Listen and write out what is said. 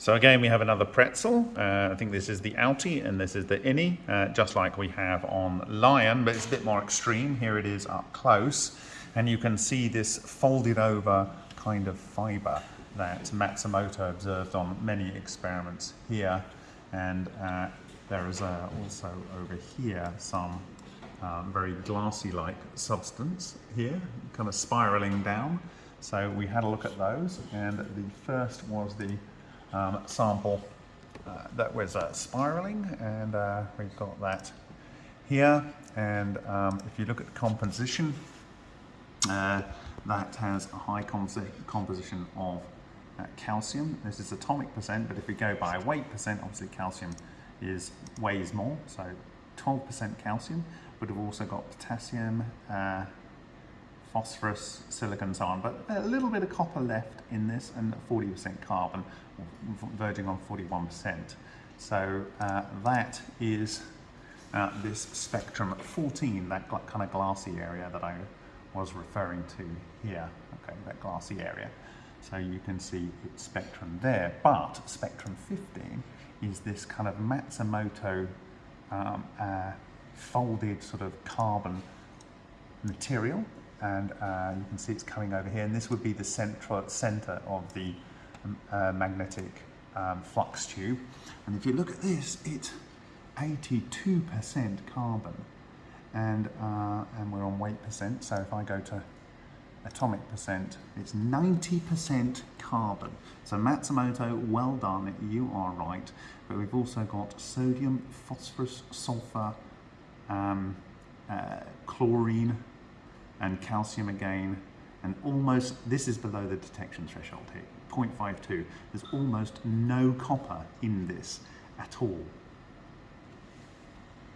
So again, we have another pretzel. Uh, I think this is the outie and this is the innie, uh, just like we have on Lion, but it's a bit more extreme. Here it is up close. And you can see this folded over kind of fiber that Matsumoto observed on many experiments here. And uh, there is uh, also over here some um, very glassy-like substance here, kind of spiraling down. So we had a look at those, and the first was the um, sample uh, that was uh, spiraling and uh, we've got that here. And um, if you look at the composition uh, that has a high composition of uh, calcium. This is atomic percent but if we go by weight percent obviously calcium is weighs more. So 12% calcium but we've also got potassium uh, phosphorus, silicon, so on, but a little bit of copper left in this and 40% carbon, verging on 41%. So uh, that is uh, this spectrum 14, that kind of glassy area that I was referring to here, okay, that glassy area. So you can see its spectrum there, but spectrum 15 is this kind of Matsumoto um, uh, folded sort of carbon material and uh, you can see it's coming over here and this would be the central center of the um, uh, magnetic um, flux tube. And if you look at this it's 82% carbon. And uh, and we're on weight percent so if I go to atomic percent it's 90% carbon. So Matsumoto well done you are right. But we've also got sodium phosphorus sulfur um, uh, chlorine and calcium again, and almost, this is below the detection threshold here, 0.52. There's almost no copper in this at all.